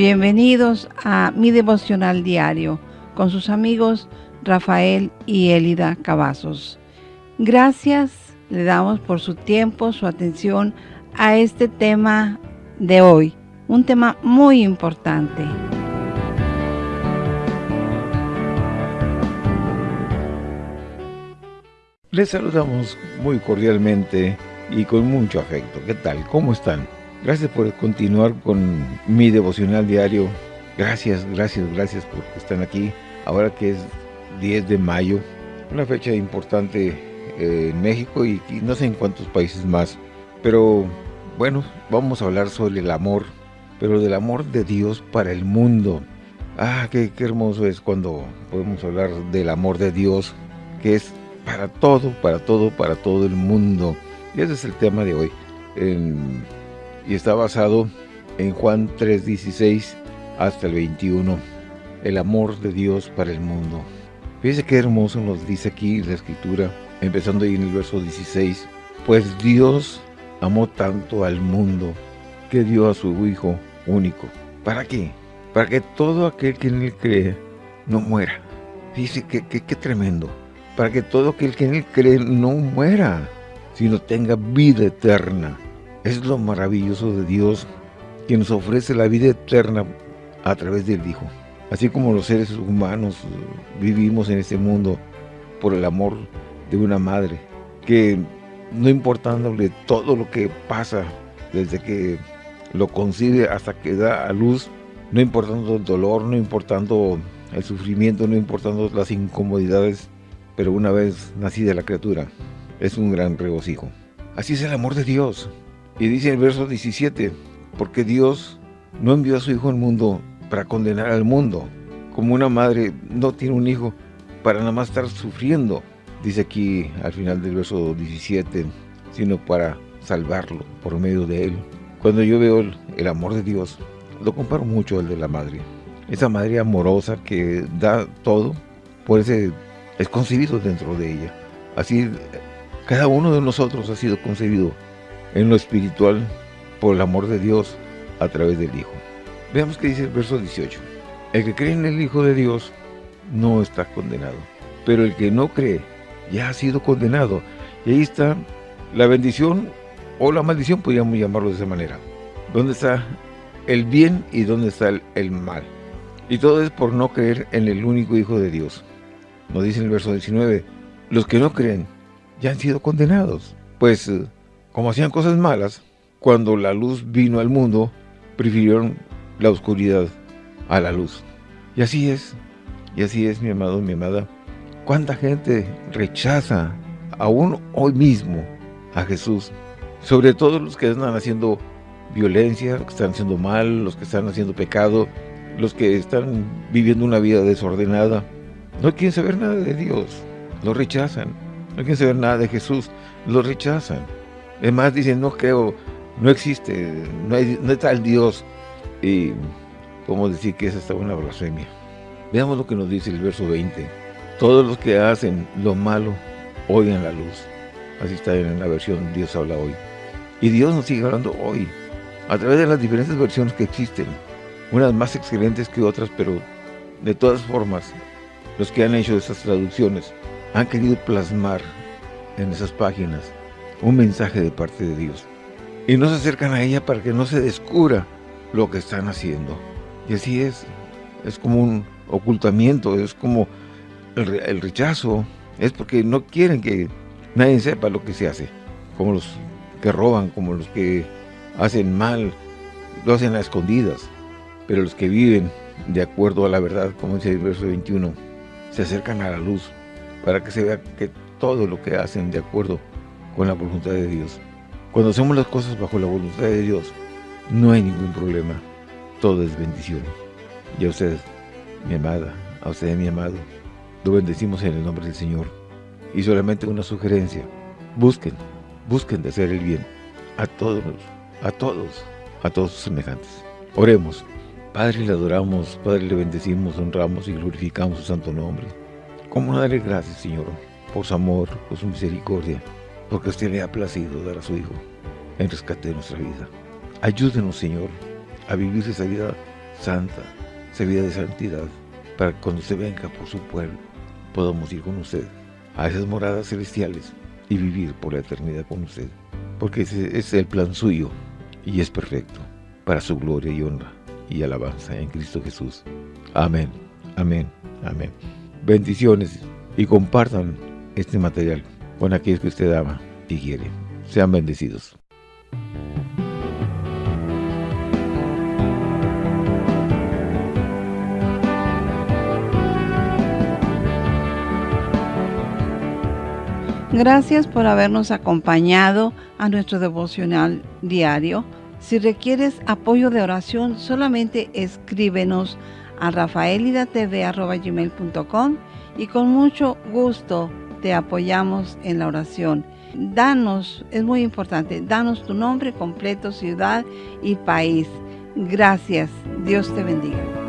Bienvenidos a mi devocional diario con sus amigos Rafael y Elida Cavazos. Gracias le damos por su tiempo, su atención a este tema de hoy, un tema muy importante. Les saludamos muy cordialmente y con mucho afecto. ¿Qué tal? ¿Cómo están? Gracias por continuar con mi devocional diario. Gracias, gracias, gracias porque están aquí. Ahora que es 10 de mayo, una fecha importante eh, en México y, no sé en cuántos países más. Pero bueno, vamos a hablar sobre el amor, pero del amor de Dios para el mundo. Ah, qué, hermoso es cuando podemos hablar del amor de Dios, que es para todo, para todo, para todo el mundo. Y ese es el tema de hoy. Y está basado en Juan 3.16 hasta el 21, el amor de Dios para el mundo. Fíjese qué hermoso nos dice aquí la escritura, empezando ahí en el verso 16, pues Dios amó tanto al mundo que dio a su Hijo único. ¿Para qué? Para que todo aquel que en él cree no muera. Fíjese qué, qué, qué tremendo. Para que todo aquel que en él cree no muera, sino tenga vida eterna. Es lo maravilloso de Dios que nos ofrece la vida eterna a través del Hijo. Así como los seres humanos vivimos en este mundo por el amor de una madre, que no importándole todo lo que pasa desde que lo concibe hasta que da a luz, no importando el dolor, no importando el sufrimiento, no importando las incomodidades, pero una vez nacida la criatura, es un gran regocijo. Así es el amor de Dios. Y dice el verso 17, porque Dios no envió a su Hijo al mundo para condenar al mundo, como una madre no tiene un hijo para nada más estar sufriendo, dice aquí al final del verso 17, sino para salvarlo por medio de él. Cuando yo veo el, amor de Dios, lo comparo mucho al de la madre. Esa madre amorosa que da todo, por ese es concebido dentro de ella. Así, cada uno de nosotros ha sido concebido en lo espiritual por el amor de Dios a través del Hijo. Veamos qué dice el verso 18. El que cree en el Hijo de Dios no está condenado, pero el que no cree ya ha sido condenado. Y ahí está la bendición o la maldición, podríamos llamarlo de esa manera. ¿Dónde está el bien y dónde está el, mal? Y todo es por no creer en el único Hijo de Dios. Nos dice en el verso 19, los que no creen ya han sido condenados, pues eh, como hacían cosas malas, cuando la luz vino al mundo, prefirieron la oscuridad a la luz. Y así es, y así es, mi amado, mi amada. ¿Cuánta gente rechaza aún hoy mismo a Jesús? Sobre todo los que están haciendo violencia, los que están haciendo mal, los que están haciendo pecado, los que están viviendo una vida desordenada. No quieren saber nada de Dios, lo rechazan. No quieren saber nada de Jesús, lo rechazan. Es más, dicen, no creo, no existe, no, hay, no está el Dios. Y podemos decir que es hasta una blasfemia. Veamos lo que nos dice el verso 20. Todos los que hacen lo malo odian la luz. Así está en la versión Dios habla hoy. Y Dios nos sigue hablando hoy, a través de las diferentes versiones que existen. Unas más excelentes que otras, pero de todas formas, los que han hecho esas traducciones han querido plasmar en esas páginas un mensaje de parte de Dios. Y no se acercan a ella para que no se descubra lo que están haciendo. Y así es, es como un ocultamiento, es como el, rechazo, es porque no quieren que nadie sepa lo que se hace. Como los que roban, como los que hacen mal, lo hacen a escondidas. Pero los que viven de acuerdo a la verdad, como dice el verso 21, se acercan a la luz para que se vea que todo lo que hacen de acuerdo con la voluntad de Dios. Cuando hacemos las cosas bajo la voluntad de Dios, no hay ningún problema. Todo es bendición. Y a usted, mi amada, a usted, mi amado, lo bendecimos en el nombre del Señor. Y solamente una sugerencia. Busquen, busquen de hacer el bien a todos, a todos, a todos sus semejantes. Oremos. Padre, le adoramos, Padre, le bendecimos, honramos y glorificamos su santo nombre. ¿Cómo darle gracias, Señor, por su amor, por su misericordia, porque usted le ha placido dar a su Hijo en rescate de nuestra vida. Ayúdenos, Señor, a vivir esa vida santa, esa vida de santidad, para que cuando se venga por su pueblo, podamos ir con usted a esas moradas celestiales y vivir por la eternidad con usted. Porque ese es el plan suyo y es perfecto para su gloria y honra y alabanza en Cristo Jesús. Amén, amén, amén. Bendiciones y compartan este material con aquellos que usted ama y quiere. Sean bendecidos. Gracias por habernos acompañado a nuestro devocional diario. Si requieres apoyo de oración, solamente escríbenos a rafaelidatv.com y con mucho gusto te apoyamos en la oración. Danos, es muy importante, danos tu nombre completo, ciudad y país. Gracias. Dios te bendiga.